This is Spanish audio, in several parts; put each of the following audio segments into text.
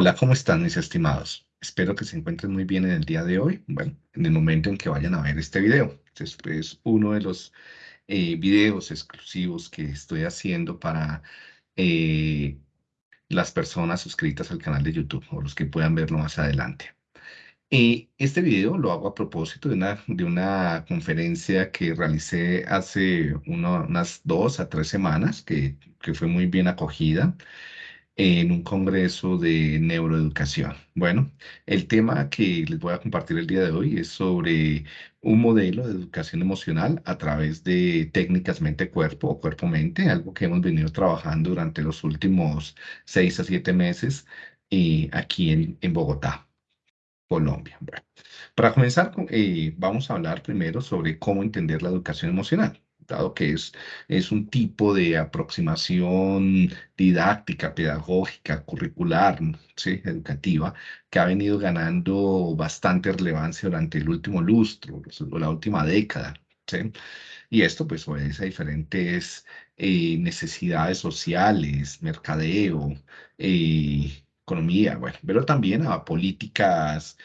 Hola, ¿cómo están mis estimados? Espero que se encuentren muy bien en el día de hoy, bueno, en el momento en que vayan a ver este video. Este es uno de los eh, videos exclusivos que estoy haciendo para eh, las personas suscritas al canal de YouTube o los que puedan verlo más adelante. Y este video lo hago a propósito de una, de una conferencia que realicé hace unas dos a tres semanas, que, que fue muy bien acogida en un congreso de neuroeducación. Bueno, el tema que les voy a compartir el día de hoy es sobre un modelo de educación emocional a través de técnicas mente-cuerpo o cuerpo-mente, algo que hemos venido trabajando durante los últimos seis a siete meses eh, aquí en, en Bogotá, Colombia. Bueno, para comenzar, eh, vamos a hablar primero sobre cómo entender la educación emocional dado que es, es un tipo de aproximación didáctica, pedagógica, curricular, educativa, que ha venido ganando bastante relevancia durante el último lustro, la última década. Y esto pues obedece a diferentes eh, necesidades sociales, mercadeo, eh, economía, bueno, pero también a políticas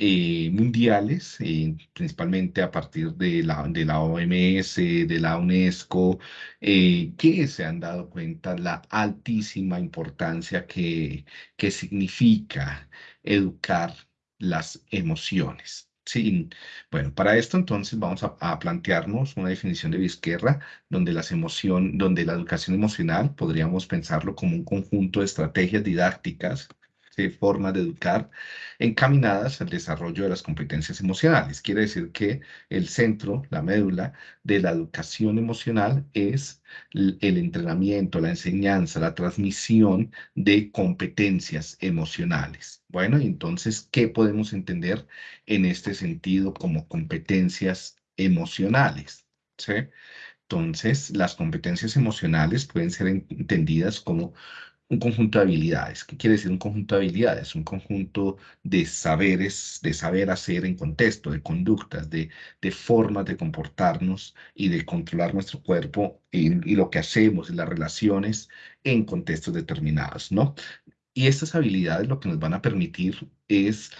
eh, mundiales, eh, principalmente a partir de la, de la OMS, de la UNESCO, eh, que se han dado cuenta la altísima importancia que, que significa educar las emociones. Sí, bueno, para esto entonces vamos a, plantearnos una definición de Vizquerra, donde, las emoción, donde la educación emocional podríamos pensarlo como un conjunto de estrategias didácticas formas de educar encaminadas al desarrollo de las competencias emocionales. Quiere decir que el centro, la médula de la educación emocional es el entrenamiento, la enseñanza, la transmisión de competencias emocionales. Bueno, entonces, ¿qué podemos entender en este sentido como competencias emocionales? Entonces, las competencias emocionales pueden ser entendidas como un conjunto de habilidades. ¿Qué quiere decir un conjunto de habilidades? Un conjunto de saberes, de saber hacer en contexto, de conductas, de, de formas de comportarnos y de controlar nuestro cuerpo y, y lo que hacemos y las relaciones en contextos determinados, ¿no? Y estas habilidades lo que nos van a permitir es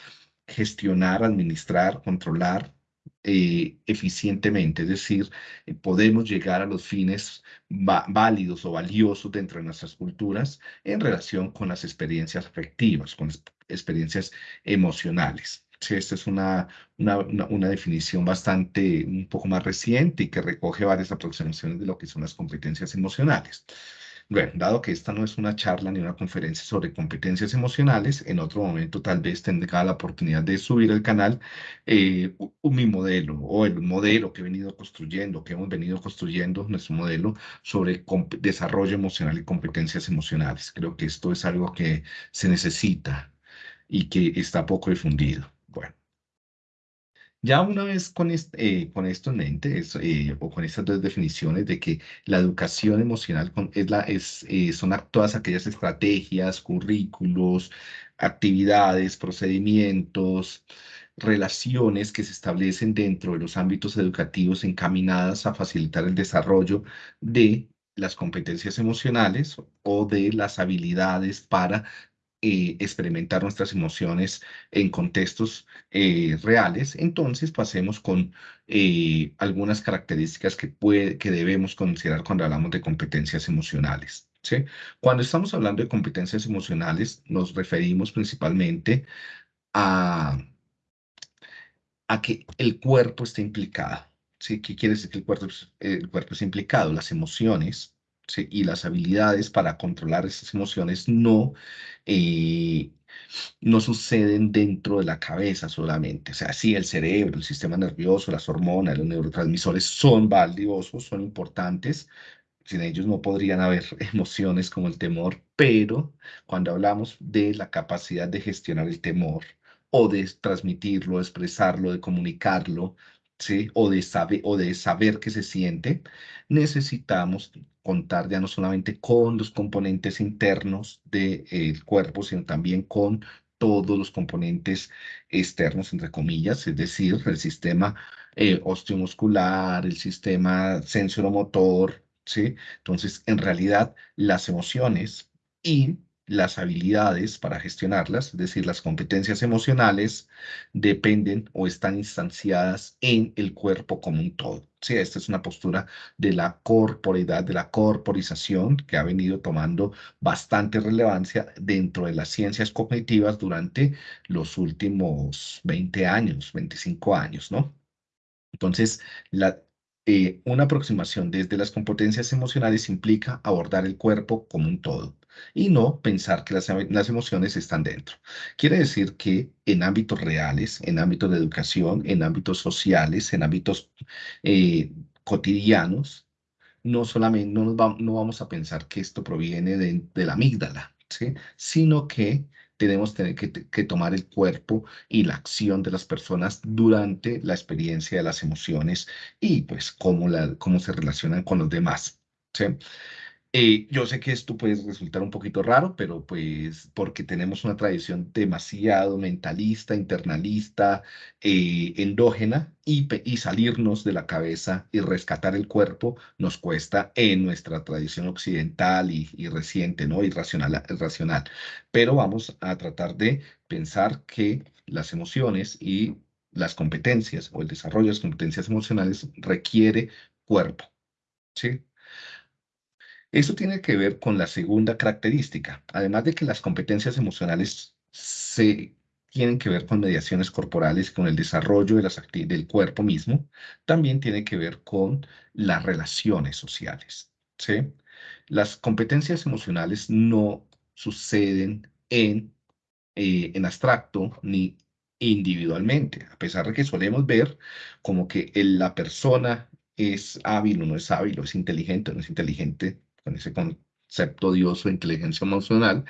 gestionar, administrar, controlar eh, eficientemente, es decir, eh, podemos llegar a los fines válidos o valiosos dentro de nuestras culturas en relación con las experiencias afectivas, con las experiencias emocionales. Sí, esta es una, una, una, definición bastante, un poco más reciente y que recoge varias aproximaciones de lo que son las competencias emocionales. Bueno, dado que esta no es una charla ni una conferencia sobre competencias emocionales, en otro momento tal vez tendrá la oportunidad de subir al canal eh, mi modelo o el modelo que he venido construyendo, que hemos venido construyendo, nuestro modelo sobre desarrollo emocional y competencias emocionales. Creo que esto es algo que se necesita y que está poco difundido. Ya una vez con, eh, con esto en mente, eh, o con estas dos definiciones de que la educación emocional es la, es, eh, son todas aquellas estrategias, currículos, actividades, procedimientos, relaciones que se establecen dentro de los ámbitos educativos encaminadas a facilitar el desarrollo de las competencias emocionales o de las habilidades para eh, experimentar nuestras emociones en contextos eh, reales, entonces pasemos con eh, algunas características que, que debemos considerar cuando hablamos de competencias emocionales. ¿sí? Cuando estamos hablando de competencias emocionales, nos referimos principalmente a, a que el cuerpo esté implicado. ¿sí? ¿Qué quiere decir que el cuerpo, el cuerpo es implicado? Las emociones y las habilidades para controlar esas emociones no, eh, no suceden dentro de la cabeza solamente. O sea, sí, el cerebro, el sistema nervioso, las hormonas, los neurotransmisores son valiosos, son importantes. Sin ellos no podrían haber emociones como el temor, pero cuando hablamos de la capacidad de gestionar el temor o de transmitirlo, expresarlo, de comunicarlo, ¿sí? o, de saber, o de saber qué se siente, necesitamos contar ya no solamente con los componentes internos del cuerpo, sino también con todos los componentes externos, entre comillas, es decir, el sistema eh, osteomuscular, el sistema sensoromotor, ¿sí? Entonces, en realidad, las emociones y las habilidades para gestionarlas, es decir, las competencias emocionales, dependen o están instanciadas en el cuerpo como un todo. Sí, esta es una postura de la corporidad, de la corporización, que ha venido tomando bastante relevancia dentro de las ciencias cognitivas durante los últimos 20 años, 25 años, ¿no? Entonces, eh, una aproximación desde las competencias emocionales implica abordar el cuerpo como un todo y no pensar que las, las, emociones están dentro. Quiere decir que en ámbitos reales, en ámbitos de educación, en ámbitos sociales, en ámbitos eh, cotidianos, no solamente no, nos no vamos a pensar que esto proviene de, de la amígdala, ¿sí? sino que tenemos que, que, tomar el cuerpo y la acción de las personas durante la experiencia de las emociones y pues cómo, la, cómo se relacionan con los demás. ¿sí? Eh, yo sé que esto puede resultar un poquito raro, pero pues porque tenemos una tradición demasiado mentalista, internalista, eh, endógena, y, salirnos de la cabeza y rescatar el cuerpo nos cuesta en nuestra tradición occidental y, reciente, ¿no? Irracional, irracional. Pero vamos a tratar de pensar que las emociones y las competencias o el desarrollo de las competencias emocionales requiere cuerpo, ¿sí? Eso tiene que ver con la segunda característica. Además de que las competencias emocionales se tienen que ver con mediaciones corporales, con el desarrollo de las del cuerpo mismo, también tiene que ver con las relaciones sociales. Las competencias emocionales no suceden en, eh, en abstracto ni individualmente, a pesar de que solemos ver como que la persona es hábil o no es hábil, o es inteligente o no es inteligente, con ese concepto odioso de inteligencia emocional,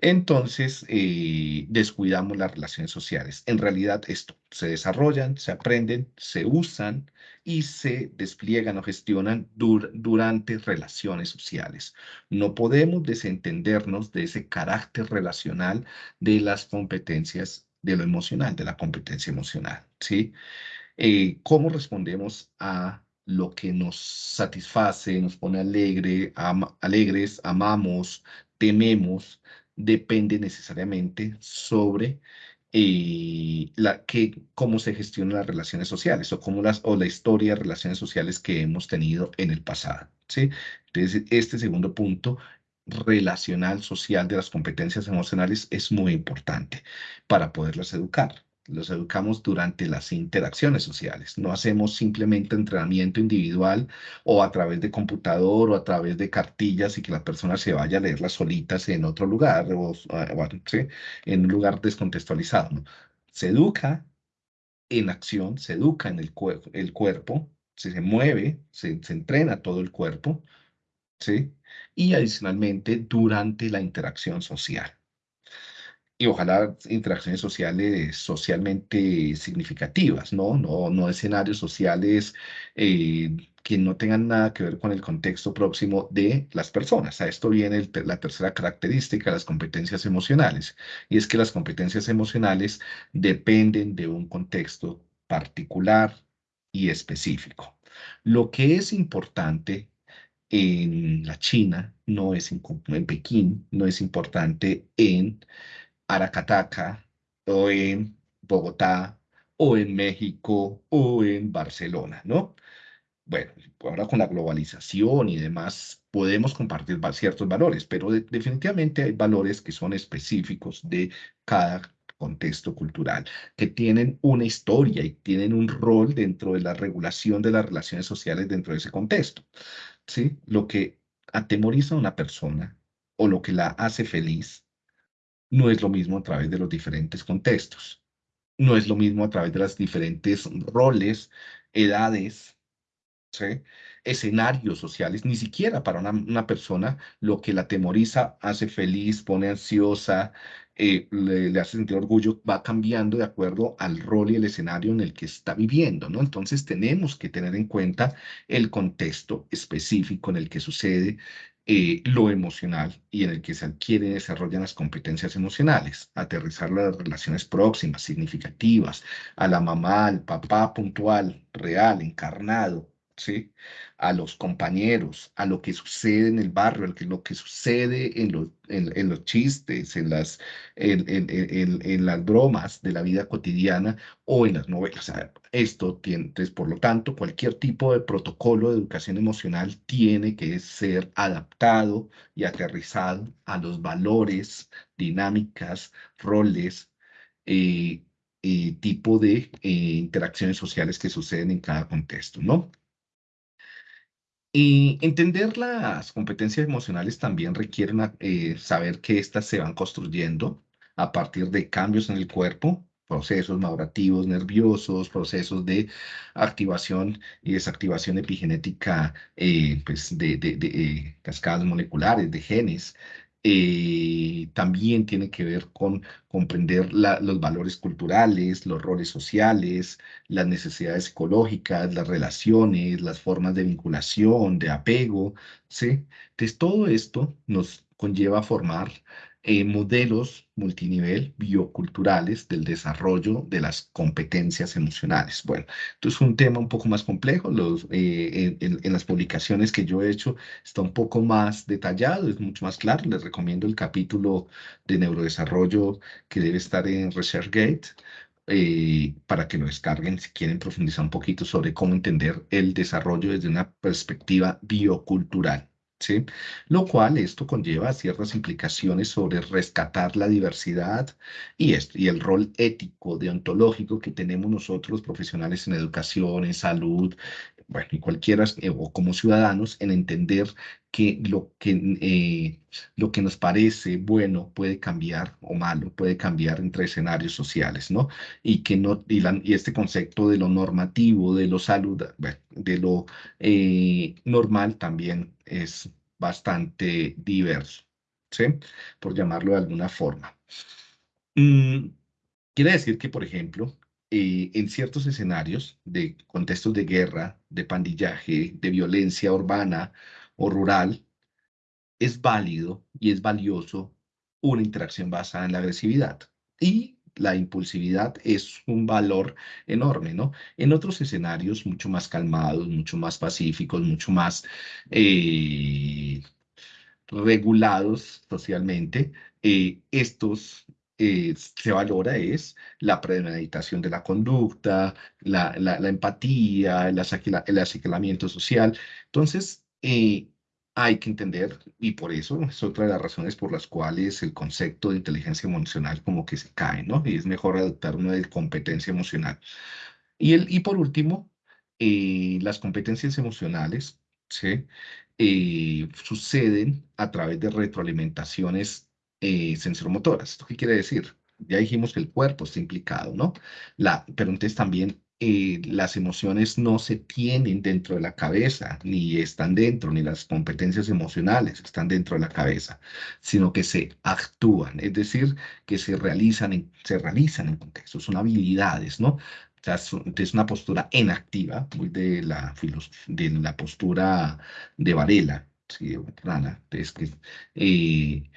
entonces eh, descuidamos las relaciones sociales. En realidad esto se desarrollan, se aprenden, se usan y se despliegan o gestionan durante relaciones sociales. No podemos desentendernos de ese carácter relacional de las competencias de lo emocional, de la competencia emocional, ¿sí? Eh, ¿Cómo respondemos a lo que nos satisface, nos pone alegre, alegres, amamos, tememos, depende necesariamente sobre eh, la, que, cómo se gestionan las relaciones sociales o, cómo las, o la historia de relaciones sociales que hemos tenido en el pasado. ¿sí? Entonces, este segundo punto relacional social de las competencias emocionales es muy importante para poderlas educar los educamos durante las interacciones sociales. No hacemos simplemente entrenamiento individual o a través de computador o a través de cartillas y que la persona se vaya a leerlas solitas en otro lugar o, en un lugar descontextualizado. Se educa en acción, se educa en el, el cuerpo, se, mueve, se, se entrena todo el cuerpo, ¿sí? y adicionalmente durante la interacción social y ojalá interacciones sociales socialmente significativas, ¿no? No, no escenarios sociales eh, que no tengan nada que ver con el contexto próximo de las personas. A esto viene la tercera característica, las competencias emocionales, y es que las competencias emocionales dependen de un contexto particular y específico. Lo que es importante en la China no es en Pekín, no es importante en Aracataca o en Bogotá o en México o en Barcelona, ¿no? Bueno, ahora con la globalización y demás podemos compartir ciertos valores, pero definitivamente hay valores que son específicos de cada contexto cultural, que tienen una historia y tienen un rol dentro de la regulación de las relaciones sociales dentro de ese contexto. ¿sí? Lo que atemoriza a una persona o lo que la hace feliz no es lo mismo a través de los diferentes contextos. No es lo mismo a través de las diferentes roles, edades, escenarios sociales, ni siquiera para una, persona lo que la temoriza, hace feliz, pone ansiosa, eh, le, hace sentir orgullo, va cambiando de acuerdo al rol y el escenario en el que está viviendo, ¿no? Entonces tenemos que tener en cuenta el contexto específico en el que sucede, eh, lo emocional y en el que se adquieren y desarrollan las competencias emocionales, aterrizar las relaciones próximas, significativas, a la mamá, al papá puntual, real, encarnado, A los compañeros, a lo que sucede en el barrio, a lo que sucede en los, chistes, en las, bromas de la vida cotidiana o en las novelas. esto entonces, por lo tanto, cualquier tipo de protocolo de educación emocional tiene que ser adaptado y aterrizado a los valores, dinámicas, roles, eh, eh, tipo de eh, interacciones sociales que suceden en cada contexto, ¿no? Y entender las competencias emocionales también requiere eh, saber que éstas se van construyendo a partir de cambios en el cuerpo, procesos madurativos nerviosos, procesos de activación y desactivación epigenética eh, pues de, de, eh, cascadas moleculares, de genes, eh, también tiene que ver con comprender los valores culturales, los roles sociales, las necesidades psicológicas, las relaciones, las formas de vinculación, de apego, ¿sí? Entonces, todo esto nos conlleva a formar eh, modelos multinivel bioculturales del desarrollo de las competencias emocionales. Bueno, esto es un tema un poco más complejo. Eh, en, las publicaciones que yo he hecho está un poco más detallado, es mucho más claro. Les recomiendo el capítulo de neurodesarrollo que debe estar en ResearchGate. Eh, para que lo descarguen si quieren profundizar un poquito sobre cómo entender el desarrollo desde una perspectiva biocultural. Lo cual esto conlleva ciertas implicaciones sobre rescatar la diversidad y, y el rol ético, deontológico que tenemos nosotros los profesionales en educación, en salud, bueno, y cualquiera, eh, o como ciudadanos, en entender que lo que, eh, lo que nos parece bueno puede cambiar o malo, puede cambiar entre escenarios sociales, ¿no? Y que no, y, y este concepto de lo normativo, de lo salud, de lo eh, normal también es bastante diverso, ¿sí? Por llamarlo de alguna forma. Mm, quiere decir que, por ejemplo, eh, en ciertos escenarios de contextos de guerra, de pandillaje, de violencia urbana o rural, es válido y es valioso una interacción basada en la agresividad. Y la impulsividad es un valor enorme, ¿no? En otros escenarios mucho más calmados, mucho más pacíficos, mucho más eh, regulados socialmente, eh, estos eh, se valora es la premeditación de la conducta, la, la, empatía, el, el social. Entonces, eh, hay que entender, y por eso es otra de las razones por las cuales el concepto de inteligencia emocional como que se cae, ¿no? Y es mejor adoptar una de competencia emocional. Y, el, y por último, eh, las competencias emocionales, ¿sí? suceden a través de retroalimentaciones eh, sensoromotoras. ¿Esto qué quiere decir? Ya dijimos que el cuerpo está implicado, ¿no? La, pero entonces también eh, las emociones no se tienen dentro de la cabeza, ni están dentro, ni las competencias emocionales están dentro de la cabeza, sino que se actúan, es decir, que se realizan en, se realizan en contextos, son habilidades, ¿no? O sea, es una postura enactiva, muy de la, de la postura de Varela, ¿sí? Rana, es que, eh,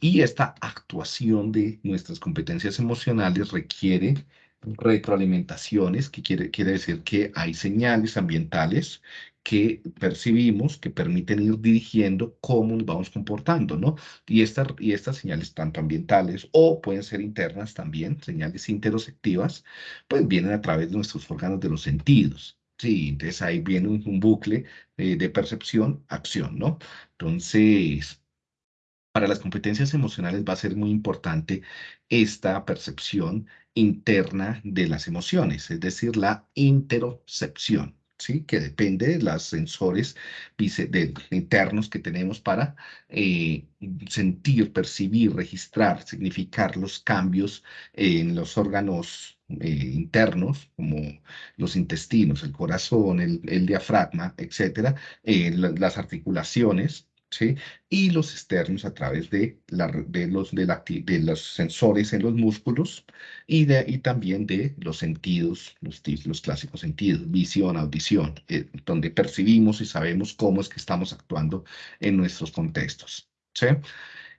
y esta actuación de nuestras competencias emocionales requiere retroalimentaciones, que quiere, quiere decir que hay señales ambientales que percibimos que permiten ir dirigiendo cómo nos vamos comportando, ¿no? Y, esta, y estas señales tanto ambientales o pueden ser internas también, señales interoceptivas, pues vienen a través de nuestros órganos de los sentidos. Sí, entonces ahí viene un, bucle eh, de percepción, acción, ¿no? Entonces, para las competencias emocionales va a ser muy importante esta percepción interna de las emociones, es decir, la interocepción. ¿Sí? que depende de los sensores internos que tenemos para eh, sentir, percibir, registrar, significar los cambios en los órganos eh, internos, como los intestinos, el corazón, el, diafragma, etcétera, eh, las articulaciones, Y los externos a través de, los, de, los sensores en los músculos y, de, y también de los sentidos, los, los clásicos sentidos, visión, audición, eh, donde percibimos y sabemos cómo es que estamos actuando en nuestros contextos, ¿sí?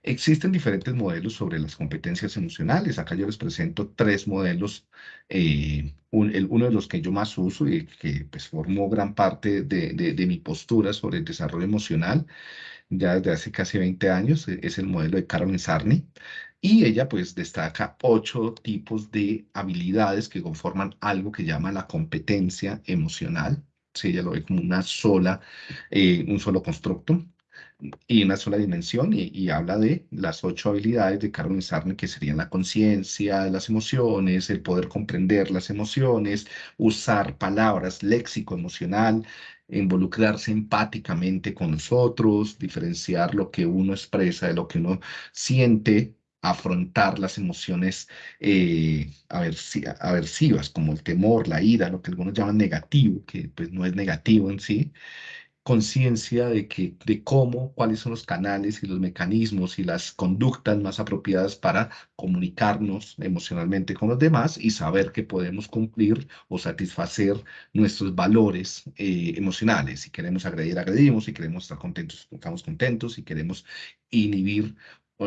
Existen diferentes modelos sobre las competencias emocionales. Acá yo les presento tres modelos. Eh, el, uno de los que yo más uso y que pues, formó gran parte de, de, mi postura sobre el desarrollo emocional ya desde hace casi 20 años e, es el modelo de Carolyn Sarney. Y ella pues destaca ocho tipos de habilidades que conforman algo que llama la competencia emocional. Sí, ella lo ve como una sola, eh, un solo constructo y una sola dimensión y, habla de las ocho habilidades de Carmen Sarne que serían la conciencia las emociones, el poder comprender las emociones, usar palabras, léxico emocional, involucrarse empáticamente con nosotros, diferenciar lo que uno expresa de lo que uno siente, afrontar las emociones eh, aversivas como el temor, la ira, lo que algunos llaman negativo, que pues no es negativo en sí, conciencia de que de cómo, cuáles son los canales y los mecanismos y las conductas más apropiadas para comunicarnos emocionalmente con los demás y saber que podemos cumplir o satisfacer nuestros valores eh, emocionales. Si queremos agredir, agredimos, si queremos estar contentos, estamos contentos, si queremos inhibir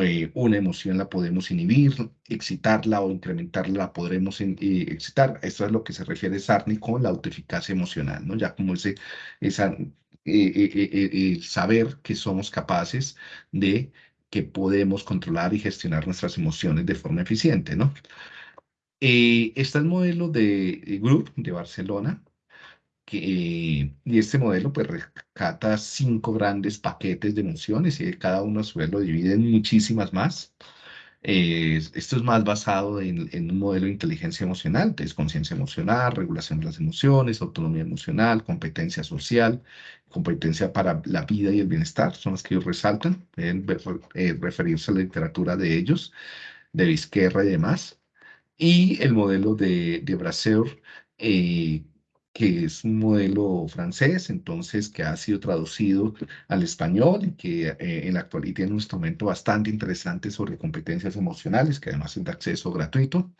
eh, una emoción la podemos inhibir, excitarla o incrementarla la podremos eh, excitar. Esto es lo que se refiere Sarni con la autoeficacia emocional, ¿no? Ya como ese, esa eh, saber que somos capaces de que podemos controlar y gestionar nuestras emociones de forma eficiente, ¿no? Eh, está el modelo de Group de Barcelona, que, y este modelo pues rescata cinco grandes paquetes de emociones y cada uno a su vez lo divide en muchísimas más. Eh, esto es más basado en, un modelo de inteligencia emocional, es conciencia emocional, regulación de las emociones, autonomía emocional, competencia social, competencia para la vida y el bienestar, son las que ellos resaltan, pueden eh, referirse a la literatura de ellos, de Vizquerra y demás. Y el modelo de, de Brasseur, eh, que es un modelo francés, entonces que ha sido traducido al español y que eh, en la actualidad tiene un instrumento bastante interesante sobre competencias emocionales, que además es de acceso gratuito,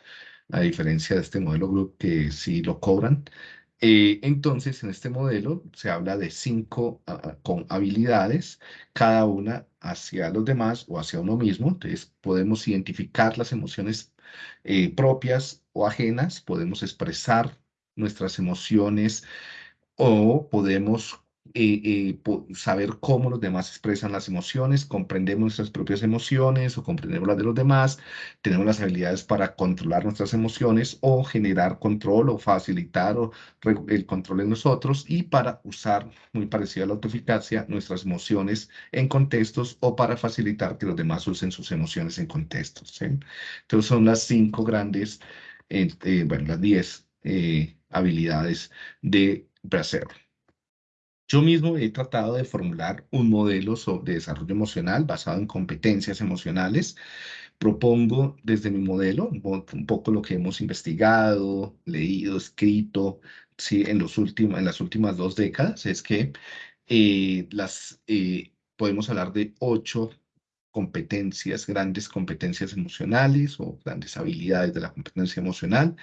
a diferencia de este modelo Group que sí lo cobran. Eh, entonces, en este modelo se habla de cinco con habilidades, cada una hacia los demás o hacia uno mismo. Entonces, podemos identificar las emociones eh, propias o ajenas, podemos expresar nuestras emociones o podemos eh, eh, saber cómo los demás expresan las emociones, comprendemos nuestras propias emociones o comprendemos las de los demás, tenemos las habilidades para controlar nuestras emociones o generar control o facilitar el control en nosotros y para usar, muy parecido a la autoeficacia, nuestras emociones en contextos o para facilitar que los demás usen sus emociones en contextos. Entonces son las cinco grandes, eh, bueno, las diez habilidades de Bracer. Yo mismo he tratado de formular un modelo de desarrollo emocional basado en competencias emocionales. Propongo desde mi modelo un poco lo que hemos investigado, leído, escrito en, los últimos, en las últimas dos décadas, es que eh, las, eh, podemos hablar de ocho competencias, grandes competencias emocionales o grandes habilidades de la competencia emocional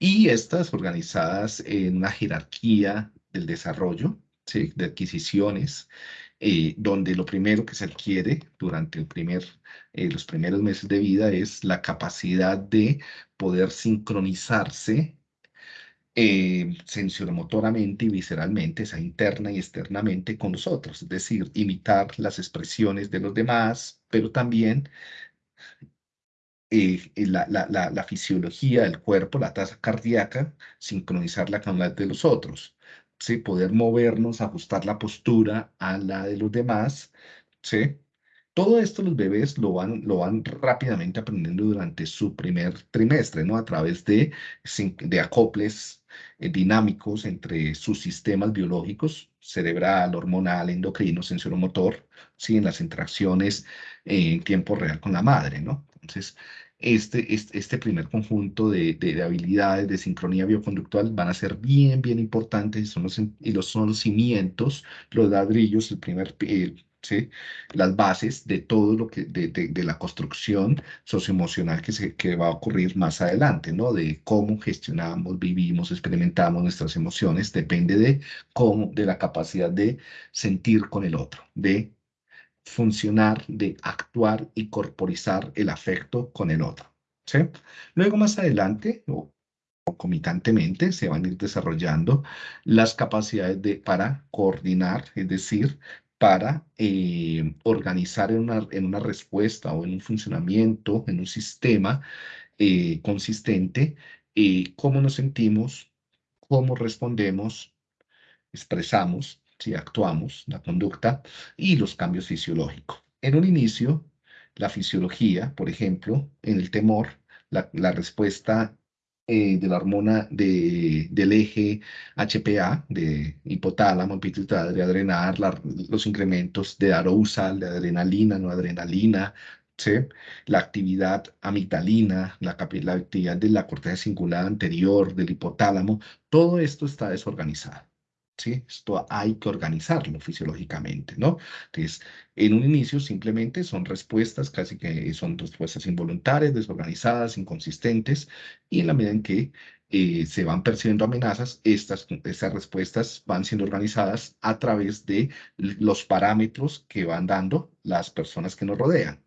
y estas organizadas en una jerarquía del desarrollo, ¿sí? de adquisiciones, eh, donde lo primero que se adquiere durante el primer, eh, los primeros meses de vida es la capacidad de poder sincronizarse eh, sensoromotoramente y visceralmente, esa interna y externamente con nosotros, es decir, imitar las expresiones de los demás, pero también eh, la, fisiología del cuerpo, la tasa cardíaca, sincronizarla con la de los otros, ¿sí? poder movernos, ajustar la postura a la de los demás. ¿sí? Todo esto los bebés lo van, lo van rápidamente aprendiendo durante su primer trimestre, ¿no? A través de, de acoples eh, dinámicos entre sus sistemas biológicos, cerebral, hormonal, endocrino, sensoromotor, ¿sí? En las interacciones en tiempo real con la madre, ¿no? Entonces, este, este, este primer conjunto de, de, habilidades de sincronía bioconductual van a ser bien, bien importantes son los, y los, son los cimientos, los ladrillos, el primer, ¿sí? las bases de todo lo que, de, de, la construcción socioemocional que, se, que va a ocurrir más adelante, ¿no? De cómo gestionamos, vivimos, experimentamos nuestras emociones, depende de cómo, de la capacidad de sentir con el otro, de funcionar, de actuar y corporizar el afecto con el otro. ¿sí? Luego más adelante, o concomitantemente, se van a ir desarrollando las capacidades de, para coordinar, es decir, para eh, organizar en una, en una respuesta o en un funcionamiento, en un sistema eh, consistente, eh, cómo nos sentimos, cómo respondemos, expresamos, si actuamos, la conducta y los cambios fisiológicos. En un inicio, la fisiología, por ejemplo, en el temor, la, la respuesta eh, de la hormona de, del eje HPA, de hipotálamo, pituitaria, adrenal, los incrementos de arousal, de adrenalina, no adrenalina, ¿sí? la actividad amigdalina, la, la actividad de la corteza cingulada anterior, del hipotálamo, todo esto está desorganizado. Esto hay que organizarlo fisiológicamente, ¿no? Entonces, en un inicio simplemente son respuestas, casi que son respuestas involuntarias, desorganizadas, inconsistentes, y en la medida en que eh, se van percibiendo amenazas, estas, estas respuestas van siendo organizadas a través de los parámetros que van dando las personas que nos rodean.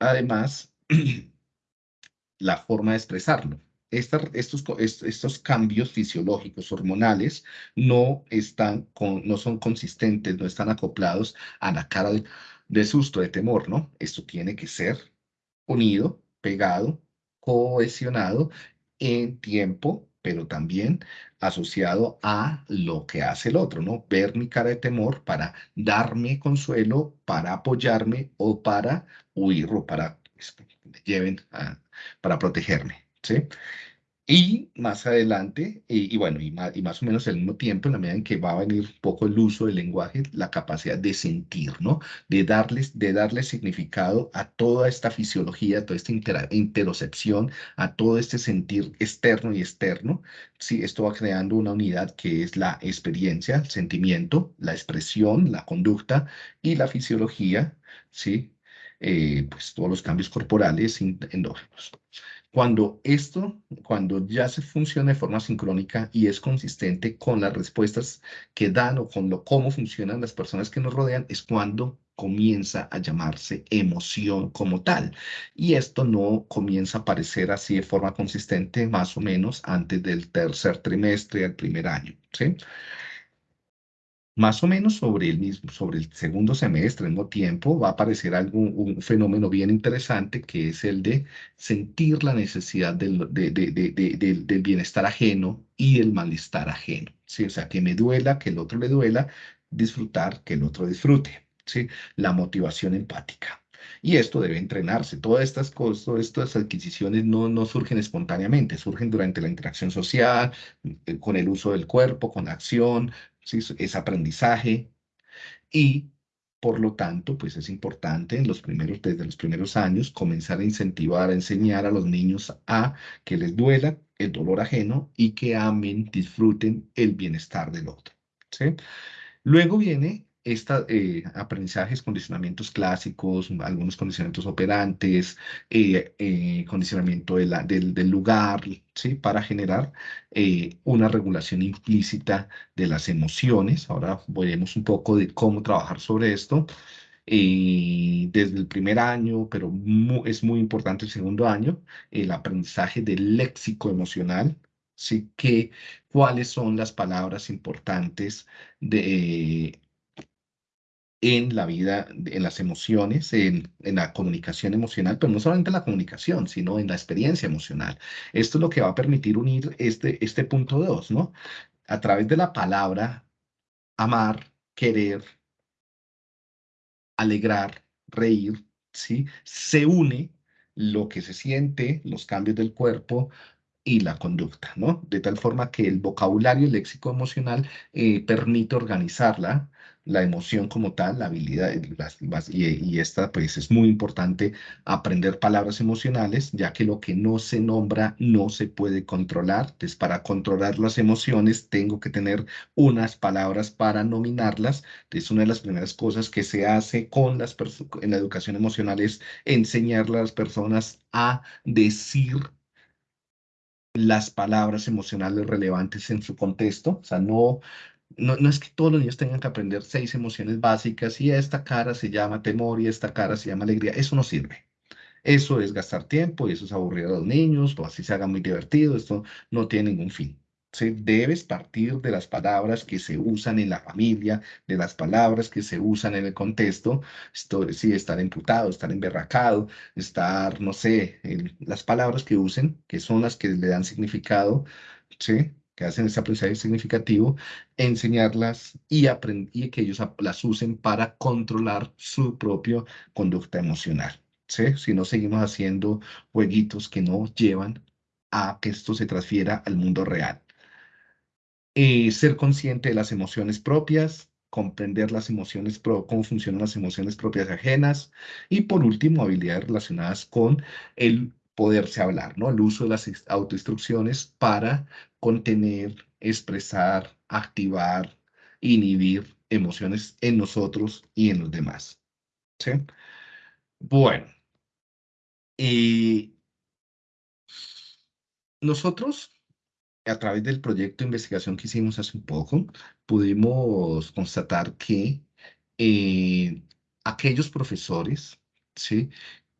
Además, la forma de expresarlo estos, estos cambios fisiológicos hormonales no, están no son consistentes, no están acoplados a la cara de, susto, de temor, ¿no? Esto tiene que ser unido, pegado, cohesionado en tiempo, pero también asociado a lo que hace el otro, ¿no? Ver mi cara de temor para darme consuelo, para apoyarme o para huir o para que me lleven a, para protegerme, ¿sí? Y más adelante, y, bueno, y más, y más, o menos al mismo tiempo, en la medida en que va a venir un poco el uso del lenguaje, la capacidad de sentir, ¿no? De darles, de darle significado a toda esta fisiología, a toda esta interocepción, a todo este sentir externo y externo. Sí, esto va creando una unidad que es la experiencia, el sentimiento, la expresión, la conducta y la fisiología, ¿sí? Eh, pues todos los cambios corporales endógenos. Cuando esto, cuando ya se funciona de forma sincrónica y es consistente con las respuestas que dan o con lo, cómo funcionan las personas que nos rodean, es cuando comienza a llamarse emoción como tal. Y esto no comienza a aparecer así de forma consistente más o menos antes del tercer trimestre del primer año. ¿sí? Más o menos sobre el mismo, sobre el segundo semestre, al mismo tiempo, va a aparecer algún, un fenómeno bien interesante que es el de sentir la necesidad del, del bienestar ajeno y el malestar ajeno. ¿sí? O sea, que me duela, que el otro le duela, disfrutar, que el otro disfrute. ¿sí? La motivación empática. Y esto debe entrenarse. Todas estas cosas, estas adquisiciones no, no surgen espontáneamente, surgen durante la interacción social, eh, con el uso del cuerpo, con acción, es aprendizaje y por lo tanto, pues es importante en los primeros, desde los primeros años comenzar a incentivar, a enseñar a los niños a que les duela el dolor ajeno y que amen, disfruten el bienestar del otro. ¿sí? Luego viene esta, eh, aprendizajes, condicionamientos clásicos, algunos condicionamientos operantes, eh, eh, condicionamiento del, del, lugar, ¿sí? Para generar eh, una regulación implícita de las emociones. Ahora veremos un poco de cómo trabajar sobre esto. desde el primer año, pero es muy importante el segundo año, el aprendizaje del léxico emocional, ¿sí? Que, cuáles son las palabras importantes de, en la vida, en las emociones, en, la comunicación emocional, pero no solamente en la comunicación, sino en la experiencia emocional. Esto es lo que va a permitir unir este, este punto 2, ¿no? A través de la palabra amar, querer, alegrar, reír, ¿sí? Se une lo que se siente, los cambios del cuerpo, y la conducta, ¿no? De tal forma que el vocabulario, el léxico emocional eh, permite organizarla la emoción como tal, la habilidad, y, esta pues es muy importante aprender palabras emocionales, ya que lo que no se nombra no se puede controlar. Entonces, para controlar las emociones tengo que tener unas palabras para nominarlas. Entonces, una de las primeras cosas que se hace con las en la educación emocional es enseñarle a las personas a decir las palabras emocionales relevantes en su contexto, o sea, no no, no es que todos los niños tengan que aprender seis emociones básicas y esta cara se llama temor y esta cara se llama alegría. Eso no sirve. Eso es gastar tiempo y eso es aburrir a los niños o así se haga muy divertido. Esto no tiene ningún fin. Se debes partir de las palabras que se usan en la familia, de las palabras que se usan en el contexto. Esto, sí, estar imputado, estar emberracado, estar, no sé, las palabras que usen, que son las que le dan significado, ¿sí? Que hacen ese aprendizaje significativo, enseñarlas y, que ellos las usen para controlar su propia conducta emocional. Si no seguimos haciendo jueguitos que no llevan a que esto se transfiera al mundo real. Eh, ser consciente de las emociones propias, comprender las emociones, cómo funcionan las emociones propias ajenas y por último, habilidades relacionadas con el poderse hablar, ¿no? El uso de las autoinstrucciones para contener, expresar, activar, inhibir emociones en nosotros y en los demás. ¿Sí? Bueno. Y nosotros, a través del proyecto de investigación que hicimos hace un poco, pudimos constatar que eh, aquellos profesores, ¿sí?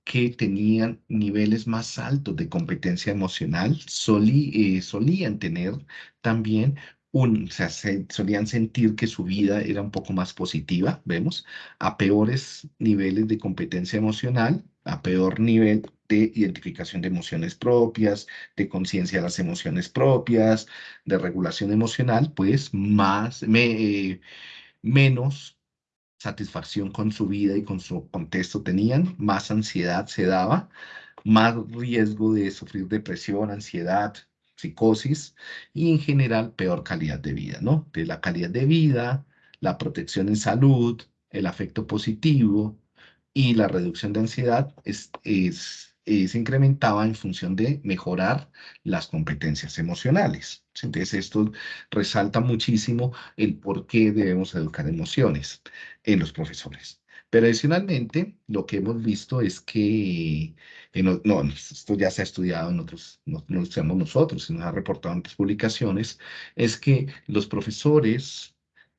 Que tenían niveles más altos de competencia emocional eh, solían tener también un, o sea, solían sentir que su vida era un poco más positiva, vemos, a peores niveles de competencia emocional, a peor nivel de identificación de emociones propias, de conciencia de las emociones propias, de regulación emocional, pues más, me, menos satisfacción con su vida y con su contexto tenían, más ansiedad se daba, más riesgo de sufrir depresión, ansiedad, psicosis y en general peor calidad de vida, ¿no? De la calidad de vida, la protección en salud, el afecto positivo y la reducción de ansiedad es, es eh, se incrementaba en función de mejorar las competencias emocionales. Entonces, esto resalta muchísimo el por qué debemos educar emociones en los profesores. Pero adicionalmente, lo que hemos visto es que, no, esto ya se ha estudiado en otros, no, no lo sabemos nosotros, se nos ha reportado en otras publicaciones, es que los profesores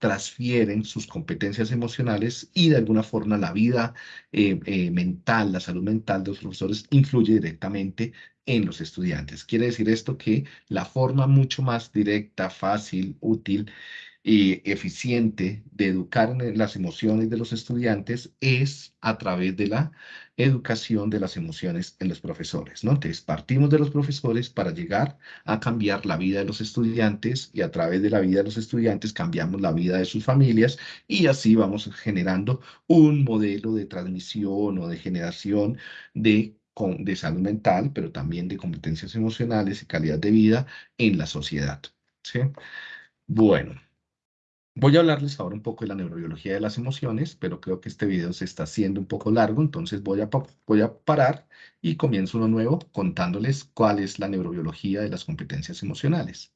transfieren sus competencias emocionales y de alguna forma la vida eh, eh, mental, la salud mental de los profesores influye directamente en los estudiantes. Quiere decir esto que la forma mucho más directa, fácil, útil y eficiente de educar en las emociones de los estudiantes es a través de la educación de las emociones en los profesores, ¿no? Entonces, partimos de los profesores para llegar a cambiar la vida de los estudiantes y a través de la vida de los estudiantes cambiamos la vida de sus familias y así vamos generando un modelo de transmisión o de generación de de salud mental, pero también de competencias emocionales y calidad de vida en la sociedad. ¿sí? Bueno, Voy a hablarles ahora un poco de la neurobiología de las emociones, pero creo que este video se está haciendo un poco largo, entonces voy a, parar y comienzo uno nuevo contándoles cuál es la neurobiología de las competencias emocionales.